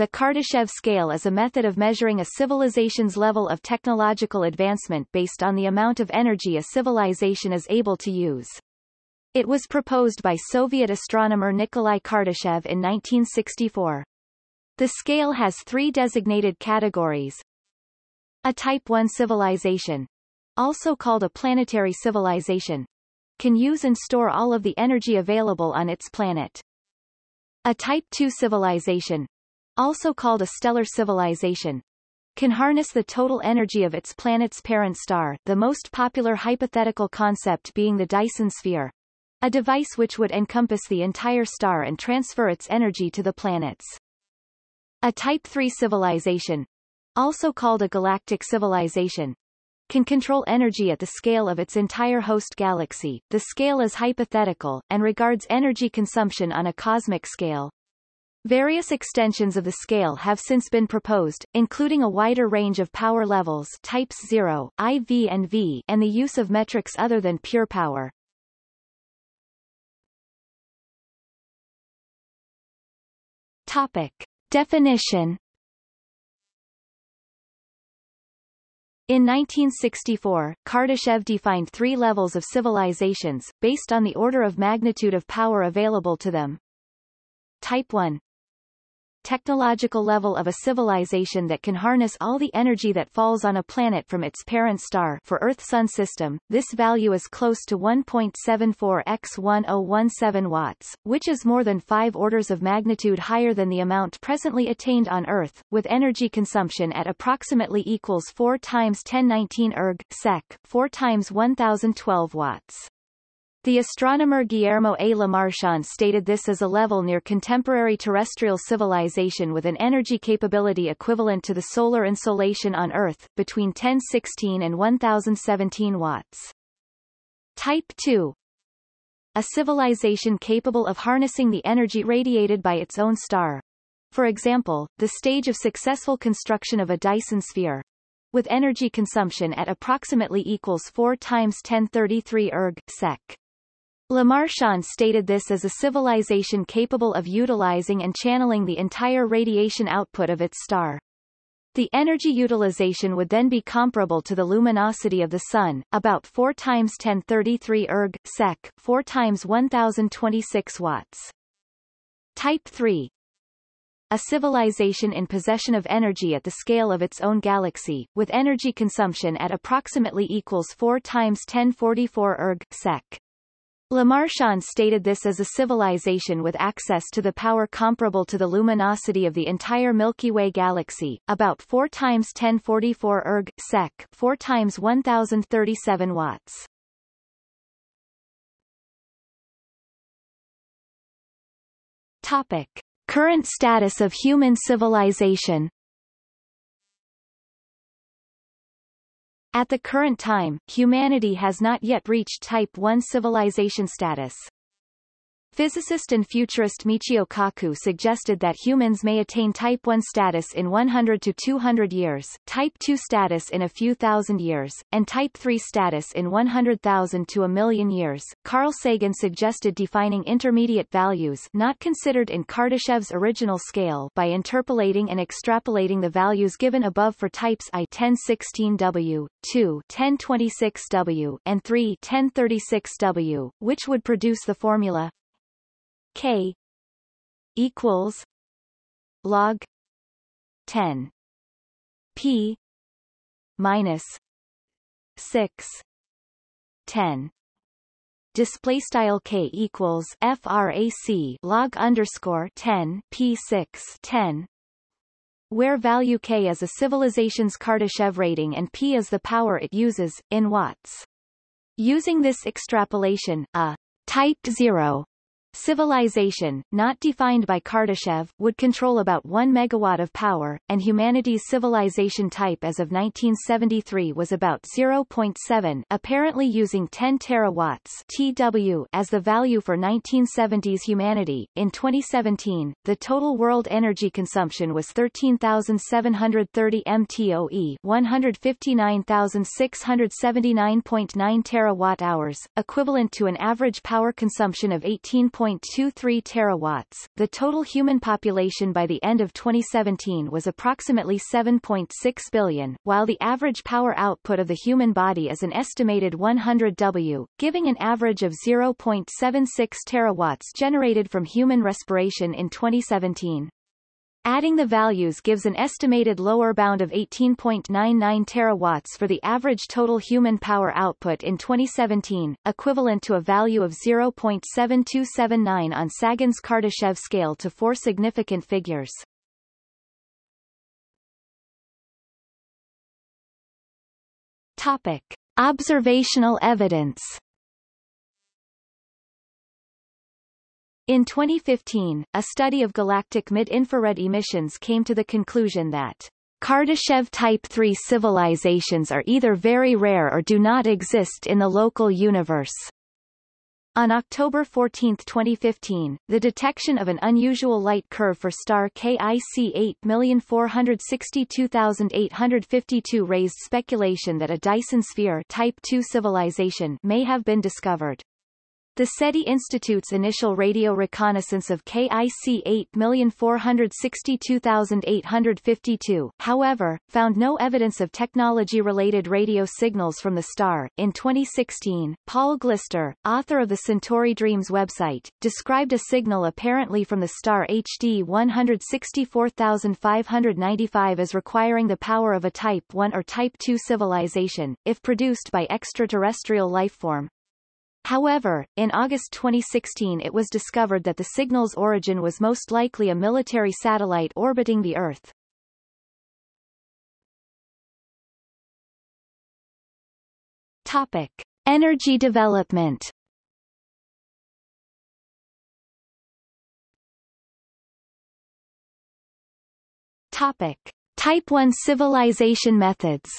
the Kardashev scale is a method of measuring a civilization's level of technological advancement based on the amount of energy a civilization is able to use. It was proposed by Soviet astronomer Nikolai Kardashev in 1964. The scale has three designated categories. A Type 1 civilization, also called a planetary civilization, can use and store all of the energy available on its planet. A Type 2 civilization, also called a stellar civilization, can harness the total energy of its planet's parent star the most popular hypothetical concept being the Dyson sphere, a device which would encompass the entire star and transfer its energy to the planets. A Type 3 civilization, also called a galactic civilization, can control energy at the scale of its entire host galaxy. The scale is hypothetical, and regards energy consumption on a cosmic scale. Various extensions of the scale have since been proposed, including a wider range of power levels types 0, IV and V and the use of metrics other than pure power. Topic. Definition In 1964, Kardashev defined three levels of civilizations, based on the order of magnitude of power available to them. Type 1 technological level of a civilization that can harness all the energy that falls on a planet from its parent star for Earth-Sun system, this value is close to 1.74 x 1017 watts, which is more than five orders of magnitude higher than the amount presently attained on Earth, with energy consumption at approximately equals 4 times 1019 erg, sec, 4 times 1012 watts. The astronomer Guillermo A. Lemarchand stated this as a level near contemporary terrestrial civilization with an energy capability equivalent to the solar insolation on Earth, between 1016 and 1017 watts. Type 2 A civilization capable of harnessing the energy radiated by its own star. For example, the stage of successful construction of a Dyson sphere, with energy consumption at approximately equals 4 times 1033 erg, sec. Lemarchand stated this as a civilization capable of utilizing and channeling the entire radiation output of its star. The energy utilization would then be comparable to the luminosity of the Sun, about 4 times 1033 erg, sec, 4 times 1026 watts. Type 3 a civilization in possession of energy at the scale of its own galaxy, with energy consumption at approximately equals 4 times 1044 erg, sec. Lemarchand stated this as a civilization with access to the power comparable to the luminosity of the entire Milky Way galaxy, about 4 times 1044 erg, sec, 4 times 1037 watts. Topic. Current status of human civilization At the current time, humanity has not yet reached Type 1 civilization status. Physicist and futurist Michio Kaku suggested that humans may attain Type 1 status in 100 to 200 years, Type 2 status in a few thousand years, and Type 3 status in 100,000 to a million years. Carl Sagan suggested defining intermediate values not considered in Kardashev's original scale by interpolating and extrapolating the values given above for types I 1016W, 2 1026W, and 3 1036W, which would produce the formula K equals log 10 P minus 6 10 display style k equals frac log underscore 10 p6 10 where value k is a civilization's Kardashev rating and p is the power it uses in watts. Using this extrapolation a type 0 Civilization, not defined by Kardashev, would control about 1 megawatt of power, and humanity's civilization type as of 1973 was about 0.7 apparently using 10 terawatts TW as the value for 1970s humanity. In 2017, the total world energy consumption was 13,730 mtoe 159,679.9 terawatt hours, equivalent to an average power consumption of 18. 0.23 terawatts. The total human population by the end of 2017 was approximately 7.6 billion, while the average power output of the human body is an estimated 100 W, giving an average of 0.76 terawatts generated from human respiration in 2017. Adding the values gives an estimated lower bound of 18.99 terawatts for the average total human power output in 2017, equivalent to a value of 0.7279 on Sagan's Kardashev scale to four significant figures. Topic. Observational evidence In 2015, a study of galactic mid-infrared emissions came to the conclusion that Kardashev Type 3 civilizations are either very rare or do not exist in the local universe. On October 14, 2015, the detection of an unusual light curve for star KIC 8462852 raised speculation that a Dyson sphere Type 2 civilization may have been discovered. The SETI Institute's initial radio reconnaissance of KIC 8462852, however, found no evidence of technology-related radio signals from the star. In 2016, Paul Gilster, author of the Centauri Dreams website, described a signal apparently from the star HD 164595 as requiring the power of a Type 1 or Type 2 civilization, if produced by extraterrestrial lifeform, However, in August 2016 it was discovered that the signal's origin was most likely a military satellite orbiting the Earth. Topic. Energy development Topic. Type 1 civilization methods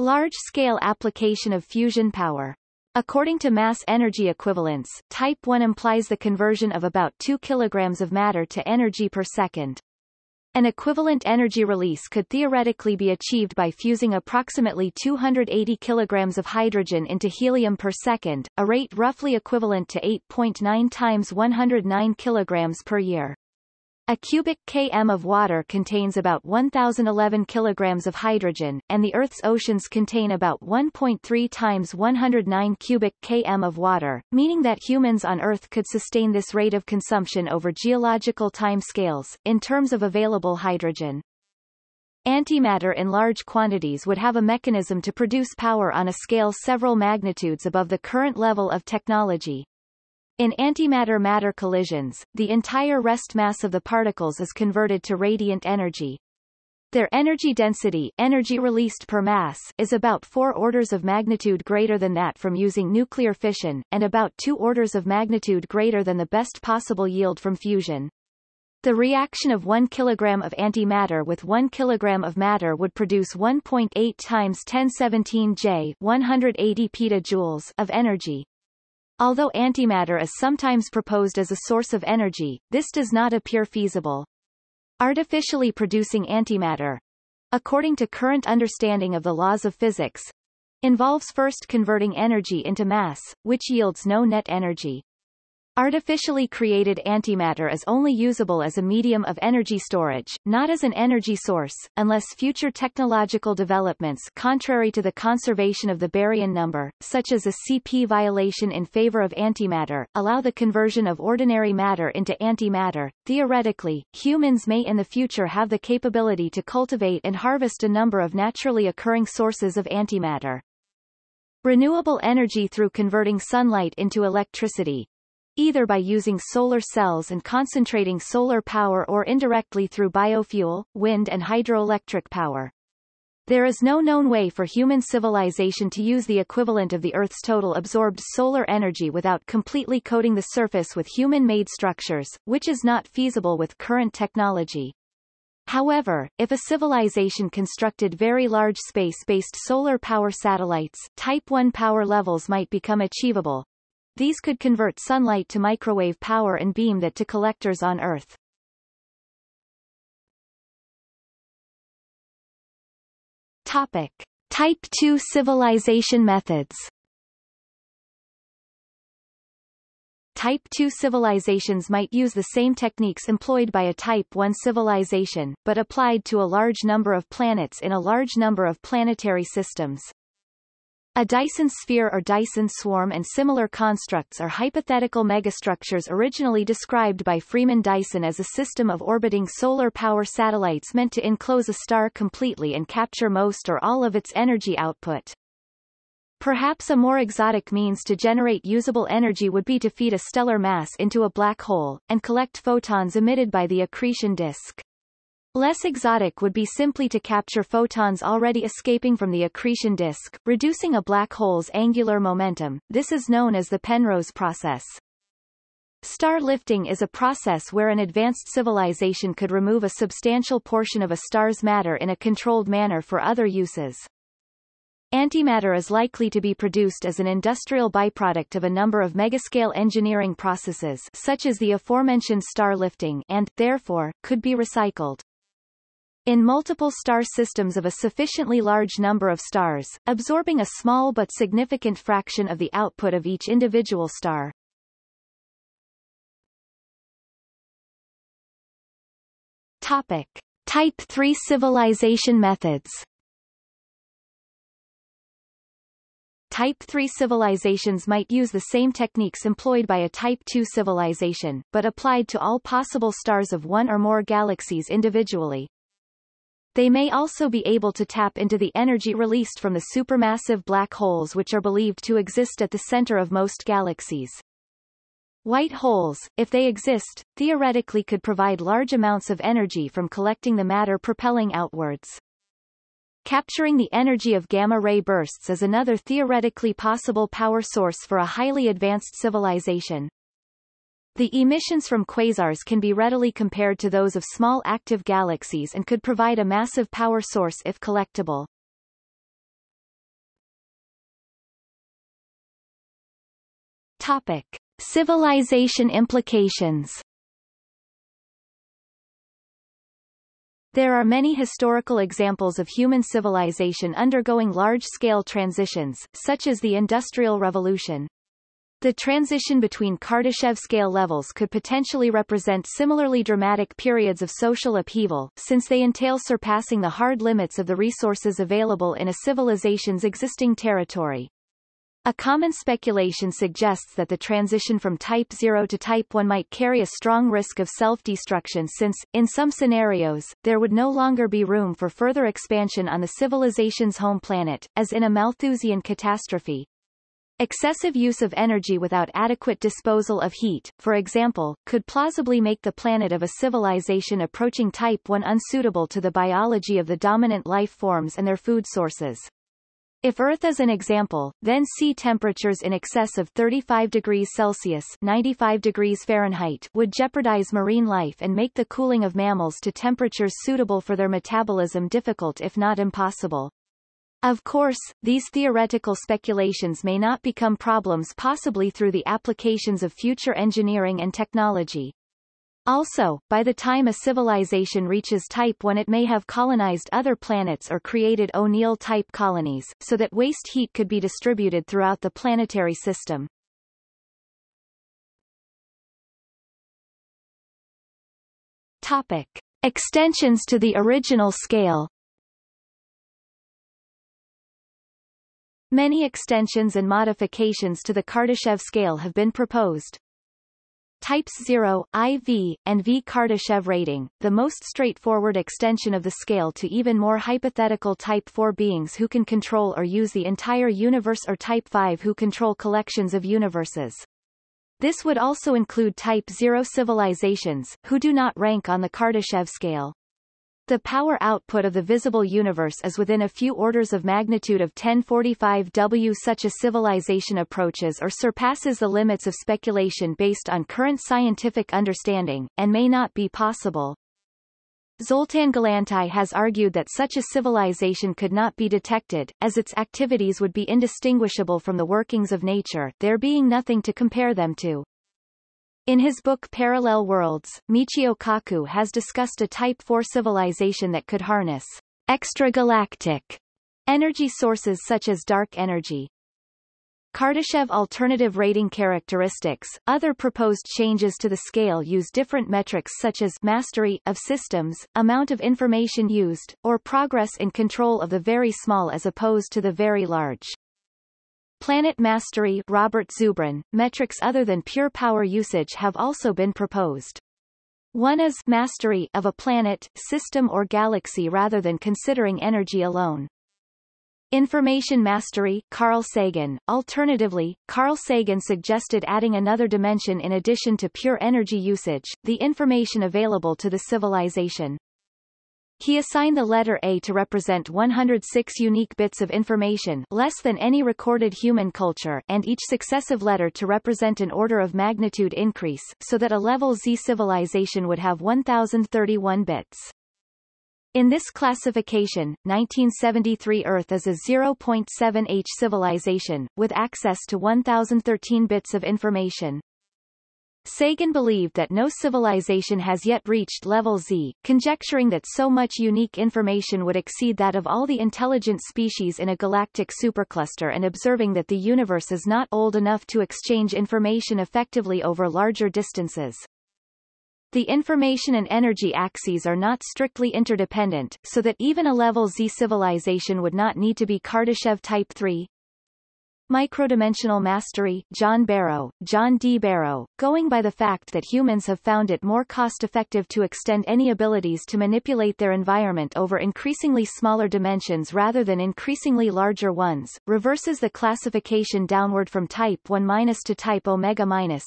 Large-scale application of fusion power. According to mass energy equivalence, type 1 implies the conversion of about 2 kg of matter to energy per second. An equivalent energy release could theoretically be achieved by fusing approximately 280 kg of hydrogen into helium per second, a rate roughly equivalent to 8.9 times 109 kg per year. A cubic km of water contains about 1,011 kilograms of hydrogen, and the Earth's oceans contain about 1.3 times 109 cubic km of water, meaning that humans on Earth could sustain this rate of consumption over geological time scales, in terms of available hydrogen. Antimatter in large quantities would have a mechanism to produce power on a scale several magnitudes above the current level of technology, in antimatter-matter collisions, the entire rest mass of the particles is converted to radiant energy. Their energy density energy released per mass is about four orders of magnitude greater than that from using nuclear fission, and about two orders of magnitude greater than the best possible yield from fusion. The reaction of 1 kg of antimatter with 1 kg of matter would produce 1.8 times 1017 J 180 petajoules of energy. Although antimatter is sometimes proposed as a source of energy, this does not appear feasible. Artificially producing antimatter, according to current understanding of the laws of physics, involves first converting energy into mass, which yields no net energy. Artificially created antimatter is only usable as a medium of energy storage, not as an energy source, unless future technological developments contrary to the conservation of the baryon number, such as a CP violation in favor of antimatter, allow the conversion of ordinary matter into antimatter. Theoretically, humans may in the future have the capability to cultivate and harvest a number of naturally occurring sources of antimatter. Renewable energy through converting sunlight into electricity, either by using solar cells and concentrating solar power or indirectly through biofuel, wind and hydroelectric power. There is no known way for human civilization to use the equivalent of the Earth's total absorbed solar energy without completely coating the surface with human-made structures, which is not feasible with current technology. However, if a civilization constructed very large space-based solar power satellites, Type 1 power levels might become achievable, these could convert sunlight to microwave power and beam that to collectors on Earth. Topic. Type 2 civilization methods Type 2 civilizations might use the same techniques employed by a Type 1 civilization, but applied to a large number of planets in a large number of planetary systems. A Dyson sphere or Dyson swarm and similar constructs are hypothetical megastructures originally described by Freeman Dyson as a system of orbiting solar power satellites meant to enclose a star completely and capture most or all of its energy output. Perhaps a more exotic means to generate usable energy would be to feed a stellar mass into a black hole, and collect photons emitted by the accretion disk. Less exotic would be simply to capture photons already escaping from the accretion disk, reducing a black hole's angular momentum. This is known as the Penrose process. Star lifting is a process where an advanced civilization could remove a substantial portion of a star's matter in a controlled manner for other uses. Antimatter is likely to be produced as an industrial byproduct of a number of megascale engineering processes such as the aforementioned star lifting and, therefore, could be recycled. In multiple star systems of a sufficiently large number of stars, absorbing a small but significant fraction of the output of each individual star. Topic. Type 3 civilization methods Type 3 civilizations might use the same techniques employed by a Type 2 civilization, but applied to all possible stars of one or more galaxies individually. They may also be able to tap into the energy released from the supermassive black holes which are believed to exist at the center of most galaxies. White holes, if they exist, theoretically could provide large amounts of energy from collecting the matter propelling outwards. Capturing the energy of gamma-ray bursts is another theoretically possible power source for a highly advanced civilization. The emissions from quasars can be readily compared to those of small active galaxies and could provide a massive power source if collectible. Topic. Civilization implications There are many historical examples of human civilization undergoing large-scale transitions, such as the Industrial Revolution. The transition between Kardashev scale levels could potentially represent similarly dramatic periods of social upheaval, since they entail surpassing the hard limits of the resources available in a civilization's existing territory. A common speculation suggests that the transition from Type 0 to Type 1 might carry a strong risk of self-destruction since, in some scenarios, there would no longer be room for further expansion on the civilization's home planet, as in a Malthusian catastrophe. Excessive use of energy without adequate disposal of heat, for example, could plausibly make the planet of a civilization approaching Type 1 unsuitable to the biology of the dominant life forms and their food sources. If Earth is an example, then sea temperatures in excess of 35 degrees Celsius 95 degrees Fahrenheit would jeopardize marine life and make the cooling of mammals to temperatures suitable for their metabolism difficult if not impossible. Of course, these theoretical speculations may not become problems possibly through the applications of future engineering and technology. Also, by the time a civilization reaches Type 1 it may have colonized other planets or created O'Neill-type colonies, so that waste heat could be distributed throughout the planetary system. Topic. Extensions to the original scale Many extensions and modifications to the Kardashev scale have been proposed. Types 0, IV, and V Kardashev rating, the most straightforward extension of the scale to even more hypothetical Type 4 beings who can control or use the entire universe or Type 5 who control collections of universes. This would also include Type 0 civilizations, who do not rank on the Kardashev scale. The power output of the visible universe is within a few orders of magnitude of 1045 W. Such a civilization approaches or surpasses the limits of speculation based on current scientific understanding, and may not be possible. Zoltan Galantai has argued that such a civilization could not be detected, as its activities would be indistinguishable from the workings of nature, there being nothing to compare them to. In his book Parallel Worlds, Michio Kaku has discussed a Type 4 civilization that could harness extragalactic energy sources such as dark energy. Kardashev alternative rating characteristics. Other proposed changes to the scale use different metrics such as mastery of systems, amount of information used, or progress in control of the very small as opposed to the very large. Planet mastery Robert Zubrin, metrics other than pure power usage have also been proposed. One is mastery of a planet, system or galaxy rather than considering energy alone. Information mastery Carl Sagan. Alternatively, Carl Sagan suggested adding another dimension in addition to pure energy usage, the information available to the civilization. He assigned the letter A to represent 106 unique bits of information less than any recorded human culture and each successive letter to represent an order of magnitude increase, so that a level Z civilization would have 1031 bits. In this classification, 1973 Earth is a 0.7H civilization, with access to 1013 bits of information. Sagan believed that no civilization has yet reached level Z, conjecturing that so much unique information would exceed that of all the intelligent species in a galactic supercluster and observing that the universe is not old enough to exchange information effectively over larger distances. The information and energy axes are not strictly interdependent, so that even a level Z civilization would not need to be Kardashev Type 3. Microdimensional mastery John Barrow, John D. Barrow, going by the fact that humans have found it more cost-effective to extend any abilities to manipulate their environment over increasingly smaller dimensions rather than increasingly larger ones, reverses the classification downward from Type 1- minus to Type Omega-. minus.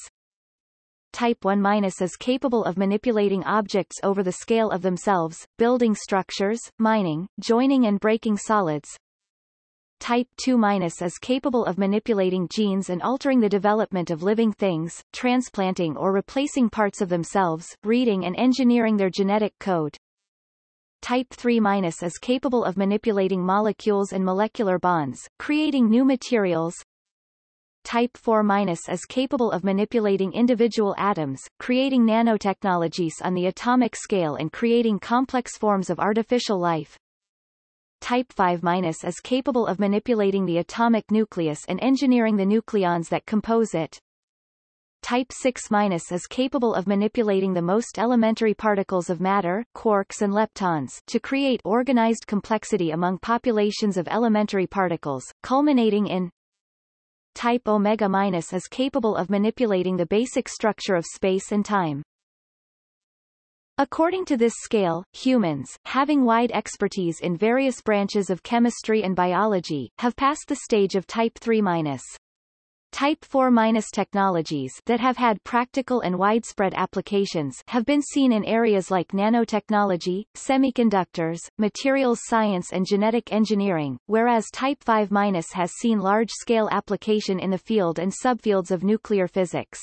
Type 1- minus is capable of manipulating objects over the scale of themselves, building structures, mining, joining and breaking solids. Type 2- is capable of manipulating genes and altering the development of living things, transplanting or replacing parts of themselves, reading and engineering their genetic code. Type 3- is capable of manipulating molecules and molecular bonds, creating new materials, Type 4- is capable of manipulating individual atoms, creating nanotechnologies on the atomic scale and creating complex forms of artificial life. Type 5- is capable of manipulating the atomic nucleus and engineering the nucleons that compose it. Type 6- is capable of manipulating the most elementary particles of matter, quarks and leptons, to create organized complexity among populations of elementary particles, culminating in type omega- is capable of manipulating the basic structure of space and time. According to this scale, humans, having wide expertise in various branches of chemistry and biology, have passed the stage of type 3-. minus. Type 4- minus technologies that have had practical and widespread applications have been seen in areas like nanotechnology, semiconductors, materials science and genetic engineering, whereas Type 5- minus has seen large-scale application in the field and subfields of nuclear physics.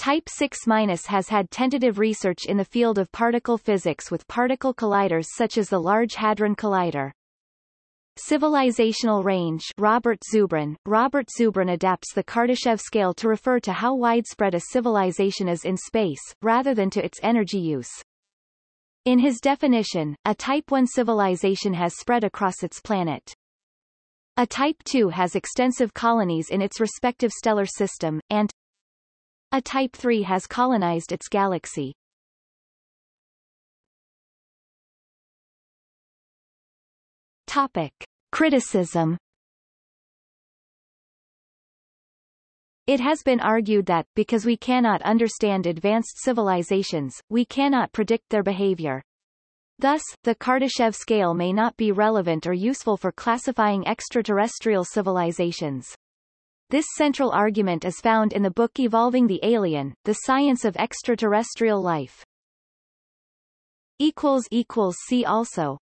Type 6- has had tentative research in the field of particle physics with particle colliders such as the Large Hadron Collider. Civilizational range Robert Zubrin. Robert Zubrin adapts the Kardashev scale to refer to how widespread a civilization is in space, rather than to its energy use. In his definition, a Type 1 civilization has spread across its planet. A Type 2 has extensive colonies in its respective stellar system, and a Type 3 has colonized its galaxy. Topic. Criticism It has been argued that, because we cannot understand advanced civilizations, we cannot predict their behavior. Thus, the Kardashev scale may not be relevant or useful for classifying extraterrestrial civilizations. This central argument is found in the book Evolving the Alien, The Science of Extraterrestrial Life. See also